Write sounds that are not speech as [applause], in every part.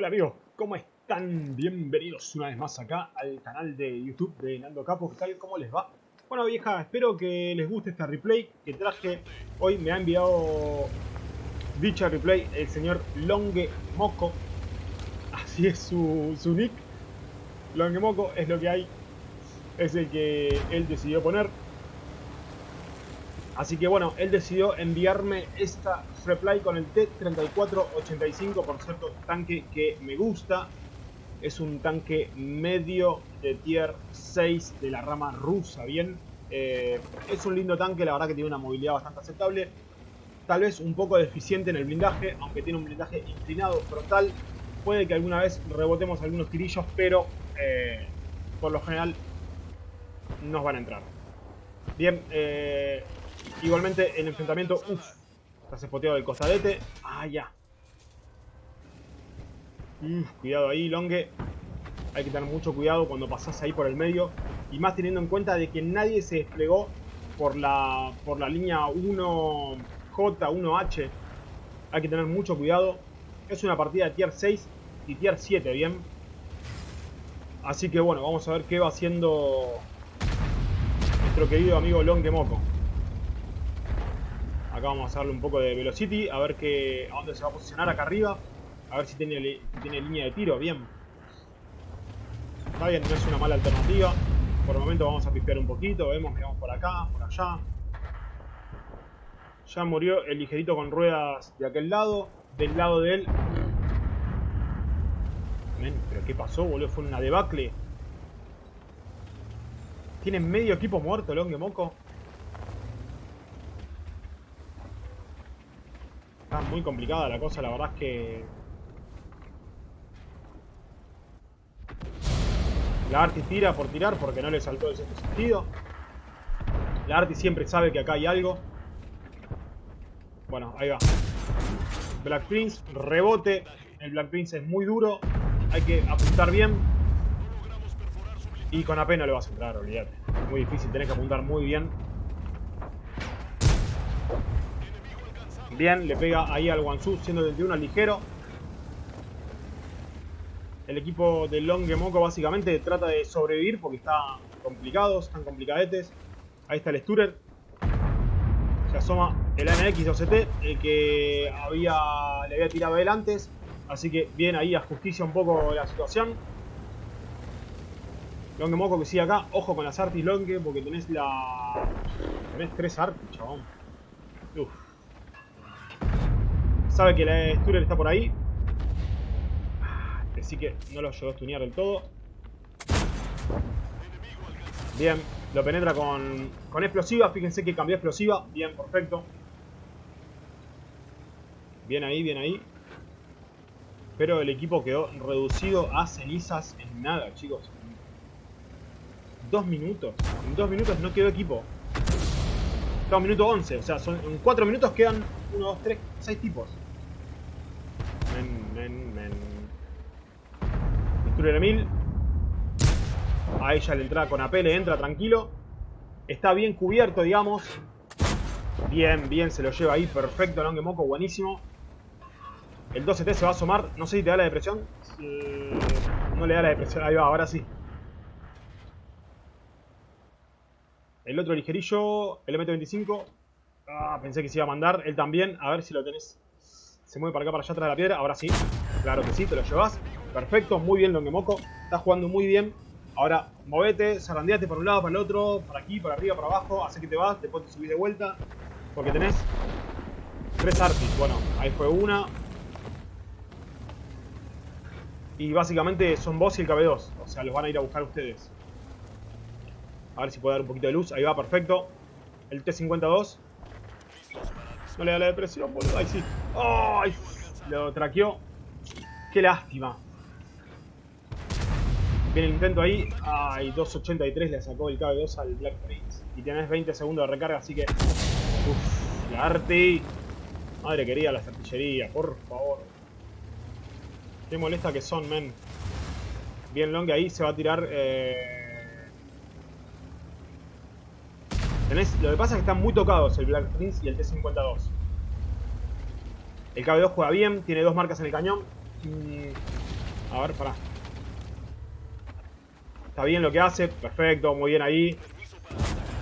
Hola amigos, ¿cómo están? Bienvenidos una vez más acá al canal de YouTube de Nando Capo, ¿qué tal? ¿Cómo les va? Bueno vieja, espero que les guste esta replay que traje. Hoy me ha enviado dicha replay el señor Longue Moco. Así es su, su nick. Longue Moco es lo que hay. Es el que él decidió poner. Así que bueno, él decidió enviarme esta replay con el T-3485, por cierto, tanque que me gusta. Es un tanque medio de tier 6 de la rama rusa, ¿bien? Eh, es un lindo tanque, la verdad que tiene una movilidad bastante aceptable. Tal vez un poco deficiente en el blindaje, aunque tiene un blindaje inclinado frontal. Puede que alguna vez rebotemos algunos tirillos, pero eh, por lo general nos van a entrar. Bien, eh, Igualmente el enfrentamiento, uff, está espoteado del costadete. Ah, ya. cuidado ahí, Longue. Hay que tener mucho cuidado cuando pasas ahí por el medio. Y más teniendo en cuenta de que nadie se desplegó por la, por la línea 1J, 1H. Hay que tener mucho cuidado. Es una partida de tier 6 y tier 7, ¿bien? Así que bueno, vamos a ver qué va haciendo nuestro querido amigo Longue Moco. Acá vamos a darle un poco de velocity, a ver qué, a dónde se va a posicionar acá arriba. A ver si tiene, tiene línea de tiro, bien. Está bien, no es una mala alternativa. Por el momento vamos a pispear un poquito, vemos que vamos por acá, por allá. Ya murió el ligerito con ruedas de aquel lado. Del lado de él. Pero ¿qué pasó, boludo? Fue una debacle. Tiene medio equipo muerto, Longue Moco. Está muy complicada la cosa, la verdad es que... La Arti tira por tirar porque no le saltó el sexto sentido. La Arti siempre sabe que acá hay algo. Bueno, ahí va. Black Prince, rebote. El Black Prince es muy duro. Hay que apuntar bien. Y con AP no le vas a entrar, olvídate. Muy difícil, tenés que apuntar muy bien. Bien, le pega ahí al Wansu siendo 21 ligero. El equipo de Longemoco básicamente trata de sobrevivir porque está complicados, están complicadetes. Ahí está el Sturer. Se asoma el AMX OCT, el que había, le había tirado él antes. Así que bien ahí ajusticia un poco la situación. Longemoco que sigue acá. Ojo con las artis Longe porque tenés la... Tenés tres artis, chabón. Uf. Sabe que la Sturel está por ahí. Así que no lo llegó a estunear del todo. Bien, lo penetra con, con explosiva. Fíjense que cambió explosiva. Bien, perfecto. Bien ahí, bien ahí. Pero el equipo quedó reducido a cenizas en nada, chicos. Dos minutos. En dos minutos no quedó equipo. Estamos minuto 11. O sea, son, en cuatro minutos quedan 1, 2, 3, 6 tipos. Men, men, mil. A ella le entra con AP, le entra tranquilo. Está bien cubierto, digamos. Bien, bien, se lo lleva ahí. Perfecto, Longue Moco, buenísimo. El 12T se va a asomar. No sé si te da la depresión. No le da la depresión. Ahí va, ahora sí. El otro ligerillo, el MT-25. Ah, pensé que se iba a mandar. Él también. A ver si lo tenés se mueve para acá, para allá atrás de la piedra. Ahora sí. Claro que sí, te lo llevas. Perfecto, muy bien Longemoco. Estás jugando muy bien. Ahora, movete, zarandeate por un lado, para el otro, para aquí, para arriba, para abajo. Hace que te vas, después te subís de vuelta. Porque tenés tres artis. Bueno, ahí fue una. Y básicamente son vos y el KB2. O sea, los van a ir a buscar ustedes. A ver si puede dar un poquito de luz. Ahí va, perfecto. El T-52. No le da la depresión, boludo. Ahí sí. ¡Ay! Lo traqueó. Qué lástima. Viene el intento ahí. Ay, 2.83 le sacó el KB2 al Black Prince. Y tenés 20 segundos de recarga, así que... Uff, la arte. Madre querida, la artillería, por favor. Qué molesta que son, men. Bien long ahí se va a tirar... Eh... lo que pasa es que están muy tocados el Black Prince y el T-52. El KB2 juega bien, tiene dos marcas en el cañón. A ver, pará. Está bien lo que hace. Perfecto, muy bien ahí.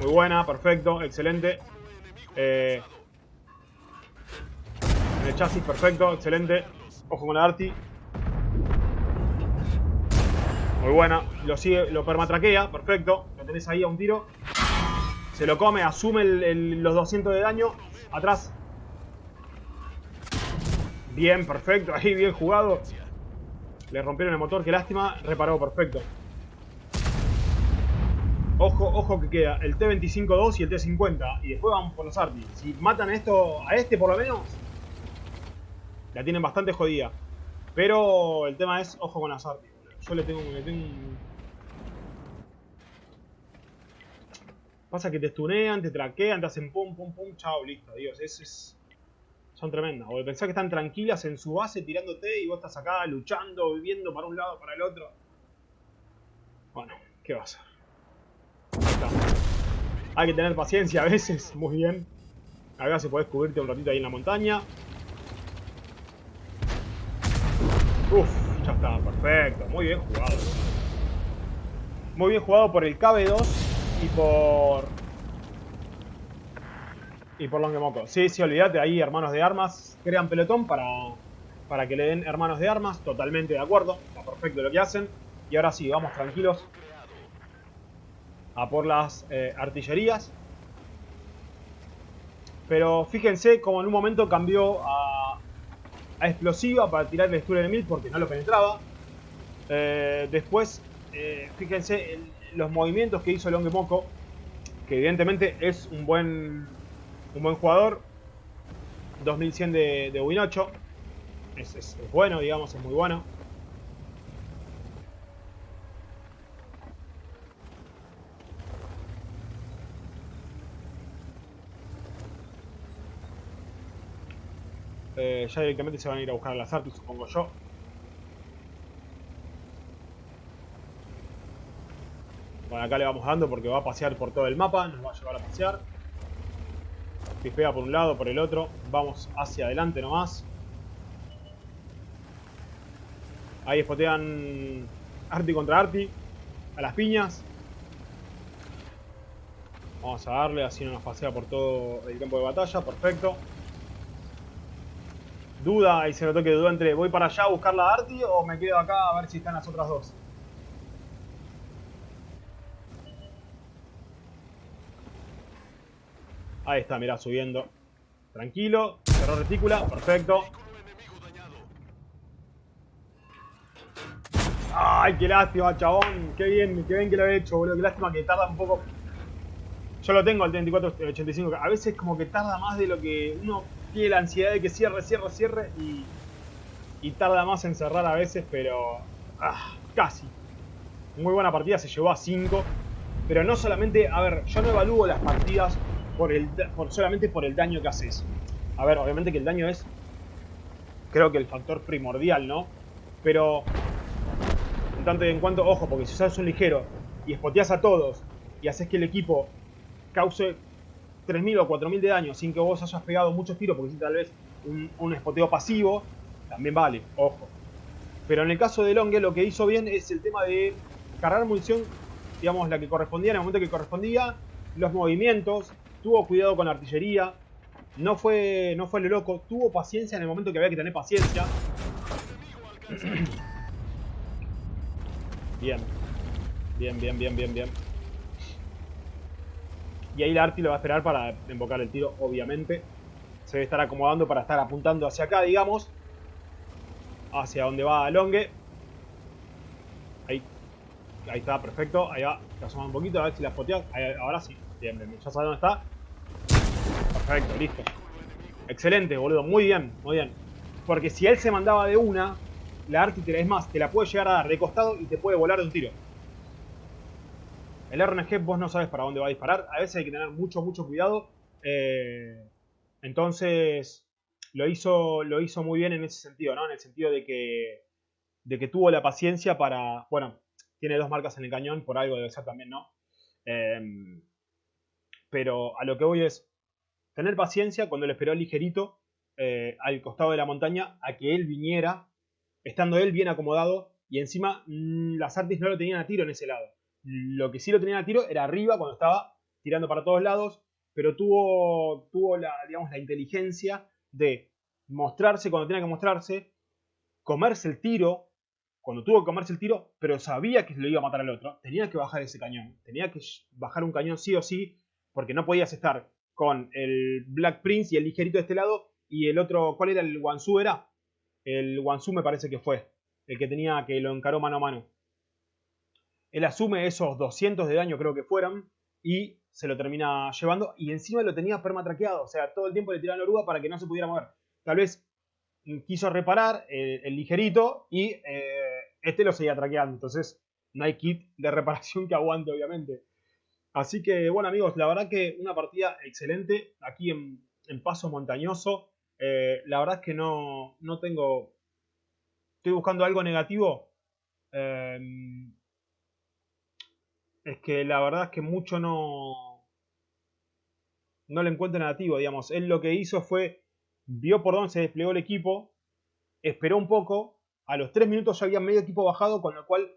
Muy buena, perfecto, excelente. Eh, en el chasis, perfecto, excelente. Ojo con la Arti. Muy buena. Lo sigue, lo permatraquea, perfecto. Lo tenés ahí a un tiro. Se lo come, asume los 200 de daño. Atrás. Bien, perfecto. [laughs] Ahí, bien jugado. Le rompieron el motor, qué lástima. Reparó, perfecto. Ojo, ojo que queda el T-25-2 y el T-50. Y después vamos por los Arti. Si matan a, esto, a este por lo menos, la tienen bastante jodida. Pero el tema es, ojo con las Arti. Yo tengo, le tengo Pasa que te stunean, te traquean, te hacen pum, pum, pum, chao, listo, Dios. es... Son tremendas. O pensás que están tranquilas en su base tirándote y vos estás acá luchando, viviendo para un lado, para el otro. Bueno, ¿qué va a ser? Hay que tener paciencia a veces, muy bien. Acá se puede cubrirte un ratito ahí en la montaña. Uf, ya está, perfecto. Muy bien jugado. Muy bien jugado por el KB2 y por... Y por Longemoco. Sí, sí, olvídate, ahí hermanos de armas. Crean pelotón para, para que le den hermanos de armas. Totalmente de acuerdo. Está perfecto lo que hacen. Y ahora sí, vamos tranquilos a por las eh, artillerías. Pero fíjense como en un momento cambió a, explosiva para tirar el Sturm Mil porque no lo penetraba. Eh, después, eh, fíjense los movimientos que hizo Longemoco, que evidentemente es un buen, un buen jugador. 2100 de, de Win 8. es bueno, digamos, es muy bueno. Eh, ya directamente se van a ir a buscar a las artes, supongo yo. Bueno, acá le vamos dando porque va a pasear por todo el mapa, nos va a llevar a pasear. Pispea por un lado, por el otro. Vamos hacia adelante nomás. Ahí espotean Arti contra Arti. A las piñas. Vamos a darle, así no nos pasea por todo el campo de batalla. Perfecto. Duda, ahí se notó que dudó entre voy para allá a buscar la Arti o me quedo acá a ver si están las otras dos. Ahí está, mirá, subiendo. Tranquilo, cerró retícula, perfecto. Ay, qué lástima, chabón. Qué bien, qué bien que lo he hecho, boludo. Qué lástima que tarda un poco. Yo lo tengo al 3485. A veces como que tarda más de lo que uno tiene la ansiedad de que cierre, cierre, cierre y, y tarda más en cerrar a veces, pero ah, casi. Muy buena partida, se llevó a 5. Pero no solamente, a ver, yo no evalúo las partidas por el, por, solamente por el daño que haces. A ver, obviamente que el daño es, creo que el factor primordial, ¿no? Pero, en tanto y en cuanto, ojo, porque si usas un ligero y espoteas a todos y haces que el equipo cause 3.000 o 4.000 de daño sin que vos hayas pegado muchos tiros, porque si tal vez un, un espoteo pasivo, también vale, ojo. Pero en el caso de Longue lo que hizo bien es el tema de cargar munición, digamos, la que correspondía en el momento que correspondía, los movimientos, tuvo cuidado con la artillería, no fue, no fue lo loco, tuvo paciencia en el momento que había que tener paciencia. [clears throat] Bien, bien, bien, bien, bien, bien. Y ahí la Arti lo va a esperar para invocar el tiro, obviamente. Se debe estar acomodando para estar apuntando hacia acá, digamos. Hacia donde va Longue. Ahí. Ahí está, perfecto. Ahí va. Te asoma un poquito, a ver si la spoteas. ahora sí. Ya sabe dónde está. Perfecto, listo. Excelente, boludo. Muy bien, muy bien. Porque si él se mandaba de una, la Arti, es más, te la puede llegar a dar de costado y te puede volar de un tiro. El RNG vos no sabes para dónde va a disparar. A veces hay que tener mucho, mucho cuidado. Eh, entonces, lo hizo, lo hizo muy bien en ese sentido, ¿no? En el sentido de que, de que tuvo la paciencia para... Bueno, tiene dos marcas en el cañón, por algo debe ser también, ¿no? Em, pero a lo que voy es tener paciencia cuando le esperó ligerito eh, al costado de la montaña a que él viniera, estando él bien acomodado, y encima mm, las artes no lo tenían a tiro en ese lado. Lo que sí lo tenían a tiro era arriba cuando estaba tirando para todos lados, pero tuvo, tuvo la, digamos, la inteligencia de mostrarse cuando tenía que mostrarse, comerse el tiro cuando tuvo que comerse el tiro, pero sabía que lo iba a matar al otro, tenía que bajar ese cañón. Tenía que bajar un cañón sí o sí, porque no podías estar con el Black Prince y el ligerito de este lado y el otro, ¿cuál era el Wansu? Era el Wansu me parece que fue, el que tenía que lo encaró mano a mano. Él asume esos 200 de daño creo que fueran y se lo termina llevando y encima lo tenía permatraqueado, o sea, todo el tiempo le tiraban la oruga para que no se pudiera mover. Tal vez quiso reparar el, ligerito y eh, este lo seguía traqueando, entonces no hay kit de reparación que aguante obviamente. Así que bueno amigos, la verdad que una partida excelente aquí en, Paso Montañoso. Eh, la verdad es que no, no tengo... Estoy buscando algo negativo. Em, es que la verdad es que mucho no... No le encuentro negativo, digamos. Él lo que hizo fue... Vio por dónde se desplegó el equipo. Esperó un poco. A los 3 minutos ya había medio equipo bajado, con lo cual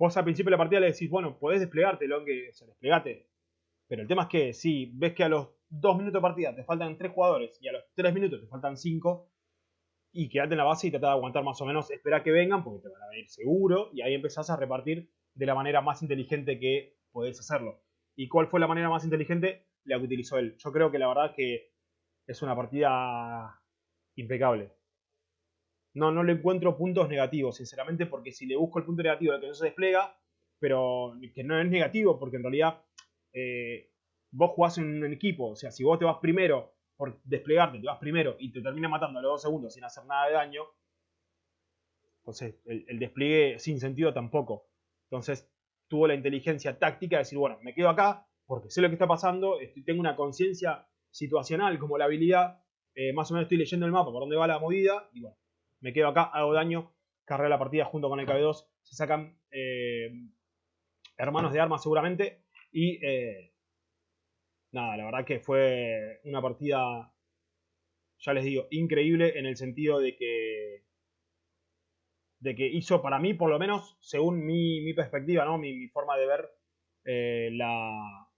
Vos al principio de la partida le decís, bueno, podés desplegarte, lo que se desplegate. Pero el tema es que si ves que a los 2 minutos de partida te faltan 3 jugadores y a los 3 minutos te faltan 5, y quedate en la base y trata de aguantar más o menos, espera que vengan porque te van a venir seguro y ahí empezás a repartir de la manera más inteligente que podés hacerlo. ¿Y cuál fue la manera más inteligente? La que utilizó él. Yo creo que la verdad que es una partida impecable. No, no le encuentro puntos negativos, sinceramente, porque si le busco el punto negativo de que no se despliega, pero que no es negativo, porque en realidad eh, vos jugás en un equipo, o sea, si vos te vas primero por desplegarte, te vas primero y te termina matando a los dos segundos sin hacer nada de daño, entonces el, despliegue sin sentido tampoco. Entonces tuvo la inteligencia táctica de decir, bueno, me quedo acá porque sé lo que está pasando, tengo una conciencia situacional como la habilidad, eh, más o menos estoy leyendo el mapa por dónde va la movida y bueno, me quedo acá, hago daño, carré la partida junto con el KB2, se sacan eh, hermanos de armas seguramente y eh, nada, la verdad que fue una partida, ya les digo, increíble en el sentido de que de que hizo para mí, por lo menos, según mi, perspectiva, ¿no? mi, forma de ver eh, la,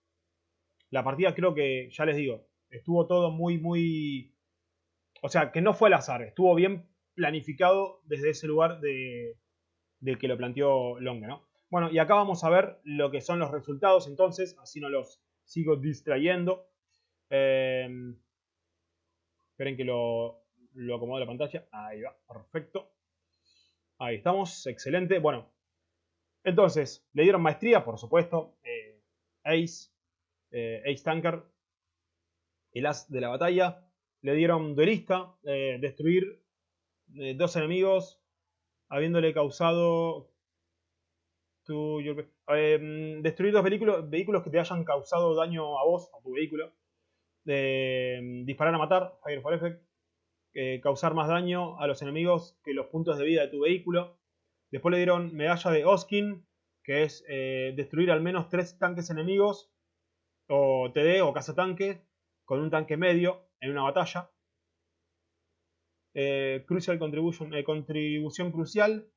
la partida, creo que, ya les digo, estuvo todo muy, muy... O sea, que no fue al azar, estuvo bien planificado desde ese lugar de, que lo planteó Longa, ¿no? Bueno, y acá vamos a ver lo que son los resultados entonces, así no los sigo distrayendo. Em, esperen que lo, lo acomodo la pantalla. Ahí va, perfecto. Ahí estamos, excelente. Bueno, entonces, le dieron maestría, por supuesto. Eh, Ace, eh, Ace Tanker, el as de la batalla. Le dieron duelista, dos enemigos, habiéndole causado... Em, destruir dos vehículos, vehículos que te hayan causado daño a vos, a tu vehículo. Em, disparar a matar, Fire for Effect. Eh, causar más daño a los enemigos que los puntos de vida de tu vehículo. Después le dieron medalla de Oskin, que es eh, destruir al menos tres tanques enemigos, o TD o cazatanque, con un tanque medio en una batalla. Eh, crucial contribution, eh, contribución crucial.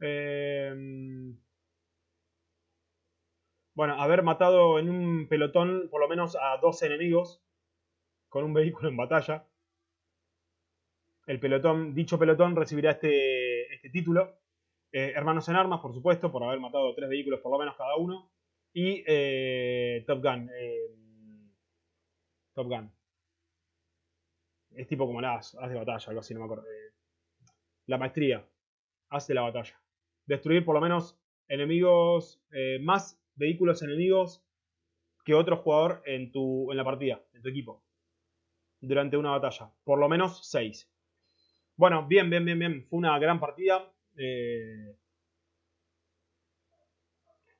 Eh, bueno, haber matado en un pelotón por lo menos a dos enemigos con un vehículo en batalla. El pelotón, dicho pelotón recibirá este, este título. hermanos en armas, por supuesto, por haber matado tres vehículos por lo menos cada uno. Y Top Gun. Top Gun. Es tipo como las haz de batalla, algo así, no me acuerdo. Eh, la maestría. Haz de la batalla. Destruir por lo menos enemigos, eh, más vehículos enemigos que otro jugador en, tu, en la partida, en tu equipo. Durante una batalla. Por lo menos 6. Bueno, bien, bien, bien, bien. Fue una gran partida. Eh,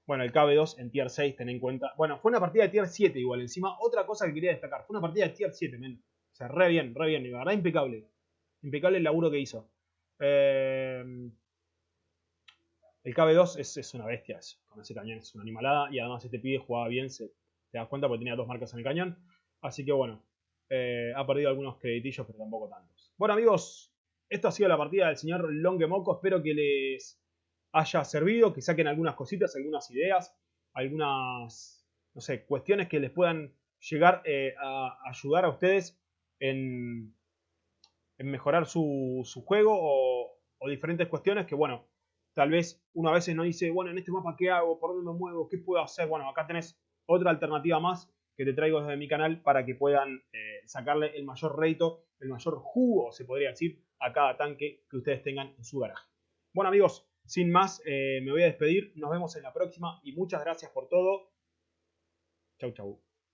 bueno, el KB2 en tier 6, ten en cuenta. Bueno, fue una partida de tier 7 igual. Encima, otra cosa que quería destacar. Fue una partida de tier 7, men. O sea, re bien, re bien. La verdad, impecable. Impecable el laburo que hizo. Eh, el KB2 es, una bestia. con ese cañón es una animalada. Y además este pibe jugaba bien. Te das cuenta porque tenía dos marcas en el cañón. Así que bueno. Eh, ha perdido algunos creditillos, pero tampoco tantos. Bueno amigos, esto ha sido la partida del señor Longemoco. Espero que les haya servido, que saquen algunas cositas, algunas ideas, algunas, no sé, cuestiones que les puedan llegar eh, a ayudar a ustedes en, mejorar su, juego o, diferentes cuestiones que, bueno, tal vez uno a veces no dice, bueno, en este mapa, ¿qué hago? ¿Por dónde me muevo? ¿Qué puedo hacer? Bueno, acá tenés otra alternativa más que te traigo desde mi canal para que puedan eh, sacarle el mayor reto, el mayor jugo, se podría decir, a cada tanque que ustedes tengan en su garaje. Bueno amigos, sin más, eh, me voy a despedir, nos vemos en la próxima y muchas gracias por todo. Chau, chau.